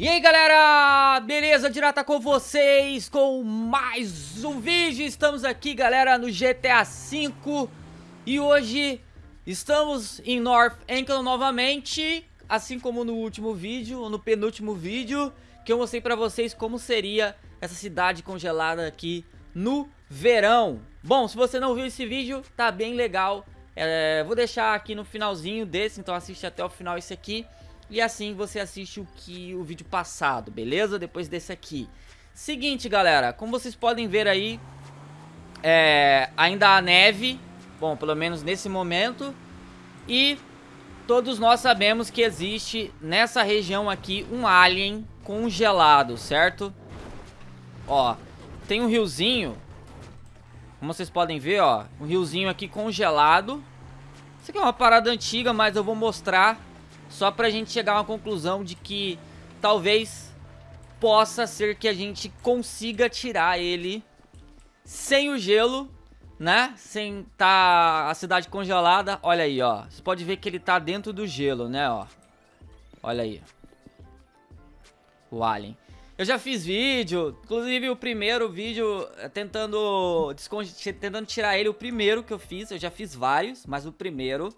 E aí galera, beleza? Direta com vocês com mais um vídeo. Estamos aqui galera no GTA V E hoje estamos em North Ankle novamente Assim como no último vídeo, ou no penúltimo vídeo Que eu mostrei pra vocês como seria essa cidade congelada aqui no verão. Bom, se você não viu esse vídeo, tá bem legal. É, Vou deixar aqui no finalzinho desse, então assiste até o final esse aqui e assim você assiste o que o vídeo passado, beleza? Depois desse aqui. Seguinte, galera, como vocês podem ver aí, é, ainda há neve, bom, pelo menos nesse momento, e todos nós sabemos que existe nessa região aqui um alien congelado, certo? Ó, tem um riozinho, como vocês podem ver, ó, um riozinho aqui congelado. Isso aqui é uma parada antiga, mas eu vou mostrar só pra gente chegar a uma conclusão de que talvez possa ser que a gente consiga tirar ele sem o gelo, né? Sem tá a cidade congelada. Olha aí, ó. Você pode ver que ele tá dentro do gelo, né, ó. Olha aí. O alien. Eu já fiz vídeo, inclusive o primeiro vídeo eh, tentando, tentando tirar ele, o primeiro que eu fiz, eu já fiz vários, mas o primeiro.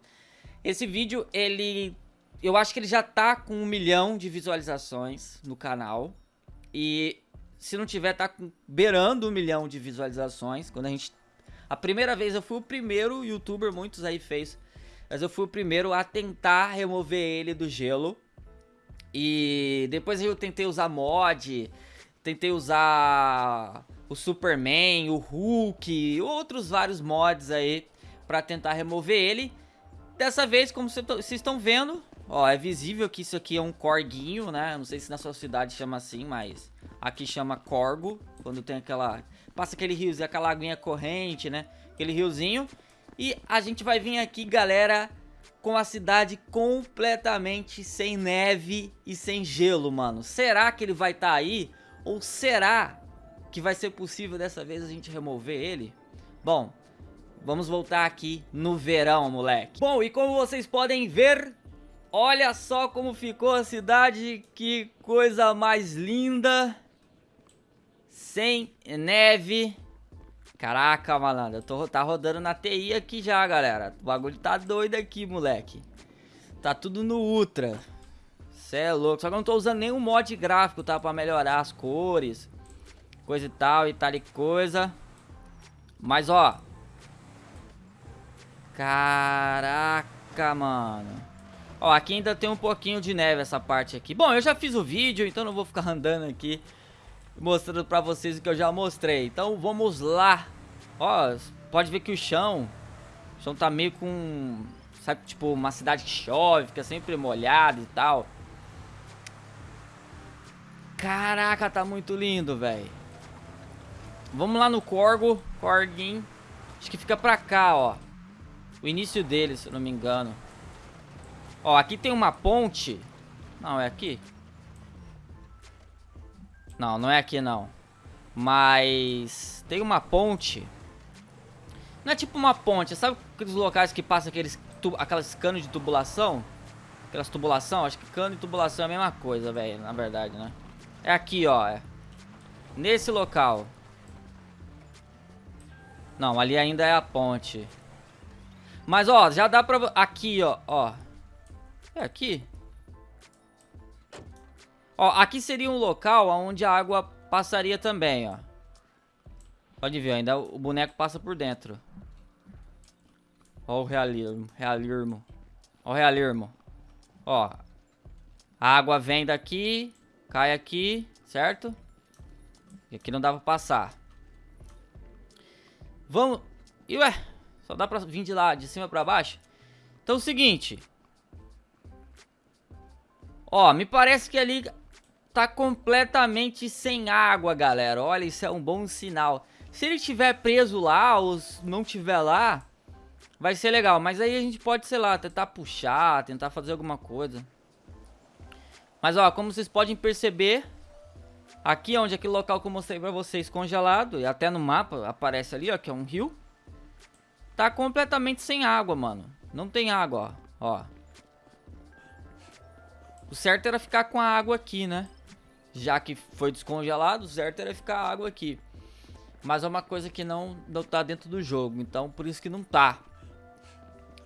Esse vídeo, ele eu acho que ele já tá com um milhão de visualizações no canal. E se não tiver, tá beirando um milhão de visualizações. Quando a gente... A primeira vez eu fui o primeiro youtuber, muitos aí fez. Mas eu fui o primeiro a tentar remover ele do gelo. E depois eu tentei usar mod, tentei usar o Superman, o Hulk, outros vários mods aí pra tentar remover ele. Dessa vez, como vocês estão vendo, Ó, é visível que isso aqui é um corguinho, né? Não sei se na sua cidade chama assim, mas aqui chama corgo. Quando tem aquela... Passa aquele riozinho, aquela aguinha corrente, né? Aquele riozinho. E a gente vai vir aqui, galera, com a cidade completamente sem neve e sem gelo, mano. Será que ele vai estar tá aí? Ou será que vai ser possível dessa vez a gente remover ele? Bom, vamos voltar aqui no verão, moleque. Bom, e como vocês podem ver, Olha só como ficou a cidade, que coisa mais linda. Sem neve. Caraca, malandro, eu tô, tá rodando na TI aqui já, galera. O bagulho tá doido aqui, moleque. Tá tudo no Ultra. Cê é louco. Só que eu não tô usando nenhum mod gráfico, tá? Pra melhorar as cores. Coisa e tal e tal e coisa. Mas, ó. Caraca, mano. Ó, aqui ainda tem um pouquinho de neve essa parte aqui. Bom, eu já fiz o vídeo, então não vou ficar andando aqui mostrando pra vocês o que eu já mostrei. Então vamos lá. Ó, pode ver que o chão, o chão tá meio com, sabe, tipo uma cidade que chove, fica sempre molhado e tal. Caraca, tá muito lindo, velho. Vamos lá no Corgo, Corguin. Acho que fica pra cá, ó. O início dele, se eu não me engano. Ó, aqui tem uma ponte. Não, é aqui? Não, não é aqui não. Mas tem uma ponte. Não é tipo uma ponte, sabe aqueles locais que passa aqueles aquelas canos de tubulação? Aquelas tubulação, acho que cano e tubulação é a mesma coisa, velho, na verdade, né? É aqui, ó, é. Nesse local. Não, ali ainda é a ponte. Mas, ó, já dá pra... Aqui, ó, ó. É aqui. Ó, aqui seria um local onde a água passaria também, ó. Pode ver, ainda o boneco passa por dentro. Ó o realismo, realismo. Ó o realismo. Ó. A água vem daqui, cai aqui, certo? E aqui não dá pra passar. Vamos... E ué, só dá pra vir de lá, de cima pra baixo? Então é o seguinte... Ó, me parece que ali tá completamente sem água, galera. Olha, isso é um bom sinal. Se ele estiver preso lá ou não tiver lá, vai ser legal. Mas aí a gente pode, sei lá, tentar puxar, tentar fazer alguma coisa. Mas ó, como vocês podem perceber, aqui onde aquele local que eu mostrei pra vocês congelado, e até no mapa aparece ali, ó, que é um rio, tá completamente sem água, mano. Não tem água, ó. ó. O certo era ficar com a água aqui, né? Já que foi descongelado, o certo era ficar água aqui. Mas é uma coisa que não, não tá dentro do jogo, então por isso que não tá.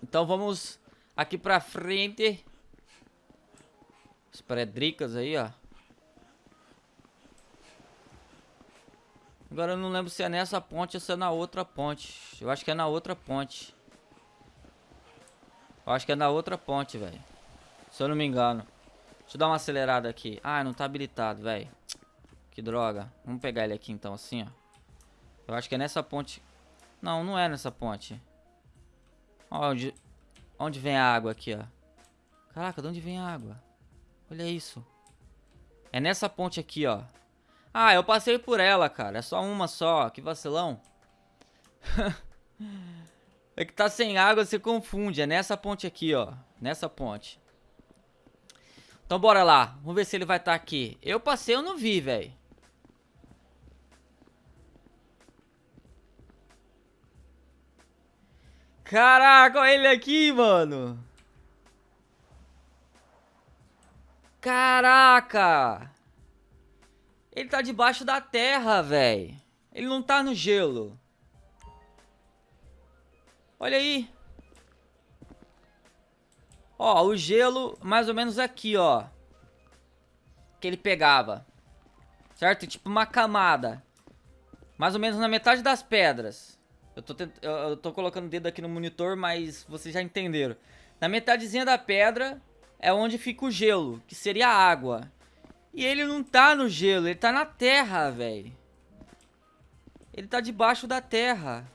Então vamos aqui pra frente. As predricas aí, ó. Agora eu não lembro se é nessa ponte ou se é na outra ponte. Eu acho que é na outra ponte. Eu acho que é na outra ponte, velho. Se eu não me engano. Deixa eu dar uma acelerada aqui. Ah, não tá habilitado, velho. Que droga. Vamos pegar ele aqui então, assim, ó. Eu acho que é nessa ponte. Não, não é nessa ponte. Onde, onde vem a água aqui, ó. Caraca, de onde vem a água? Olha isso. É nessa ponte aqui, ó. Ah, eu passei por ela, cara. É só uma só. Que vacilão. é que tá sem água, você confunde. É nessa ponte aqui, ó. Nessa ponte. Então bora lá. Vamos ver se ele vai estar tá aqui. Eu passei, eu não vi, velho. Caraca, olha ele aqui, mano. Caraca. Ele tá debaixo da terra, velho. Ele não tá no gelo. Olha aí. Ó, o gelo mais ou menos aqui, ó. Que ele pegava. Certo? Tipo uma camada. Mais ou menos na metade das pedras. Eu tô, tent... eu tô colocando o dedo aqui no monitor, mas vocês já entenderam. Na metadezinha da pedra é onde fica o gelo, que seria a água. E ele não tá no gelo, ele tá na terra, velho. Ele tá debaixo da terra.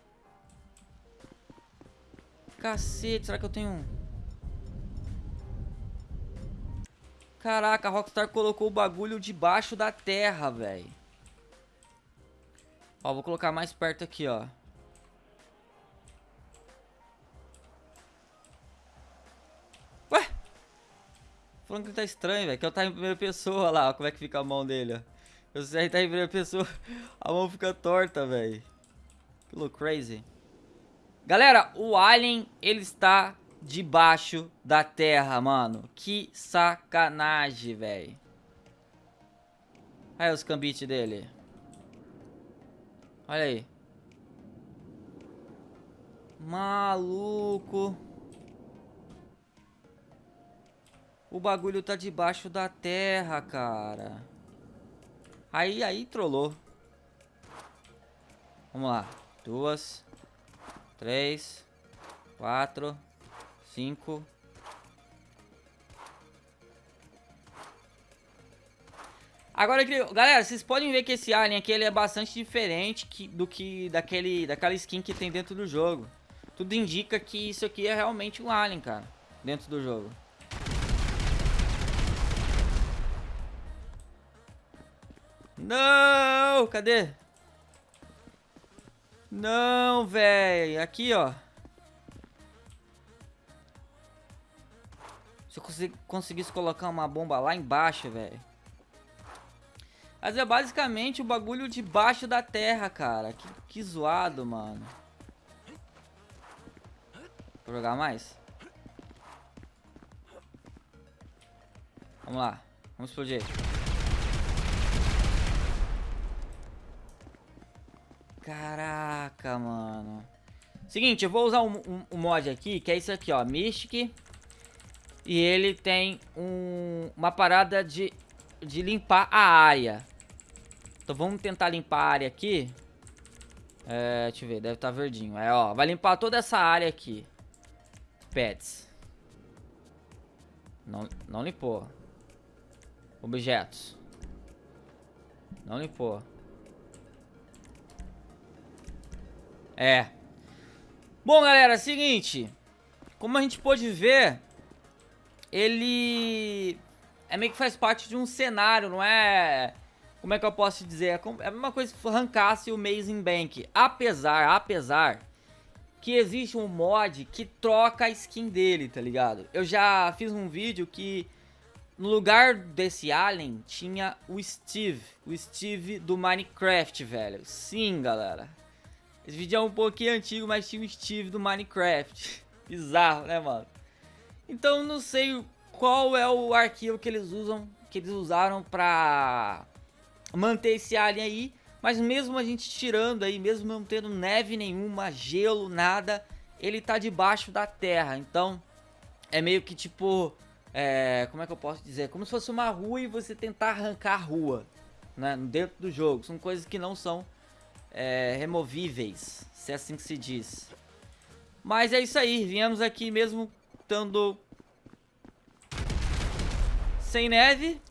Cacete, será que eu tenho... Caraca, a Rockstar colocou o bagulho debaixo da terra, velho. Ó, vou colocar mais perto aqui, ó. Ué? Falando que ele tá estranho, velho. Que eu tá em primeira pessoa lá, ó, como é que fica a mão dele, ó. Eu sei, tá em primeira pessoa, a mão fica torta, velho. Que louco, crazy. Galera, o Alien, ele está debaixo da terra, mano. Que sacanagem, velho. Olha os cambites dele. Olha aí. Maluco. O bagulho tá debaixo da terra, cara. Aí, aí trollou. Vamos lá. Duas. Três. Quatro cinco. Agora, galera, vocês podem ver que esse alien aqui ele é bastante diferente que, do que daquele, daquela skin que tem dentro do jogo. Tudo indica que isso aqui é realmente um alien, cara, dentro do jogo. Não, cadê? Não, velho. Aqui, ó. Se eu conseguisse colocar uma bomba lá embaixo, velho. Mas é basicamente o bagulho debaixo da terra, cara. Que, que zoado, mano. Vou jogar mais? Vamos lá. Vamos explodir. Caraca, mano. Seguinte, eu vou usar um, um, um mod aqui, que é isso aqui, ó. Mystic e ele tem um, uma parada de, de limpar a área. Então vamos tentar limpar a área aqui. É, deixa eu ver, deve estar tá verdinho. É, ó, vai limpar toda essa área aqui. Pets. Não, não limpou. Objetos. Não limpou. É. Bom, galera, seguinte. Como a gente pôde ver, ele é meio que faz parte de um cenário, não é... Como é que eu posso dizer? É, é a mesma coisa se arrancasse o Amazing Bank. Apesar, apesar que existe um mod que troca a skin dele, tá ligado? Eu já fiz um vídeo que no lugar desse alien tinha o Steve. O Steve do Minecraft, velho. Sim, galera. Esse vídeo é um pouquinho antigo, mas tinha o Steve do Minecraft. Bizarro, né, mano? Então não sei qual é o arquivo que eles usam que eles usaram pra manter esse alien aí. Mas mesmo a gente tirando aí, mesmo não tendo neve nenhuma, gelo, nada, ele tá debaixo da terra. Então, é meio que tipo... É, como é que eu posso dizer? Como se fosse uma rua e você tentar arrancar a rua, né? Dentro do jogo. São coisas que não são é, removíveis, se é assim que se diz. Mas é isso aí, viemos aqui mesmo sem neve.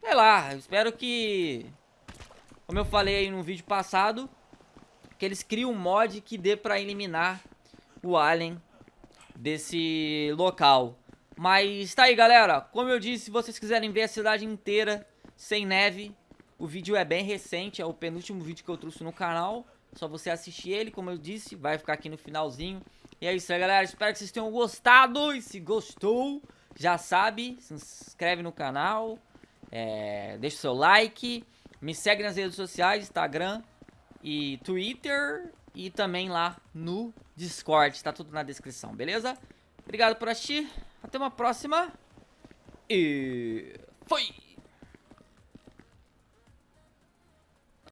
Sei lá, espero que, como eu falei aí no vídeo passado, que eles criem um mod que dê pra eliminar o alien desse local. Mas tá aí, galera. Como eu disse, se vocês quiserem ver a cidade inteira sem neve, o vídeo é bem recente, é o penúltimo vídeo que eu trouxe no canal. Só você assistir ele, como eu disse, vai ficar aqui no finalzinho. E é isso aí, galera. Espero que vocês tenham gostado. E se gostou, já sabe, se inscreve no canal, é, deixa o seu like, me segue nas redes sociais, Instagram e Twitter e também lá no Discord, tá tudo na descrição, beleza? Obrigado por assistir, até uma próxima e foi!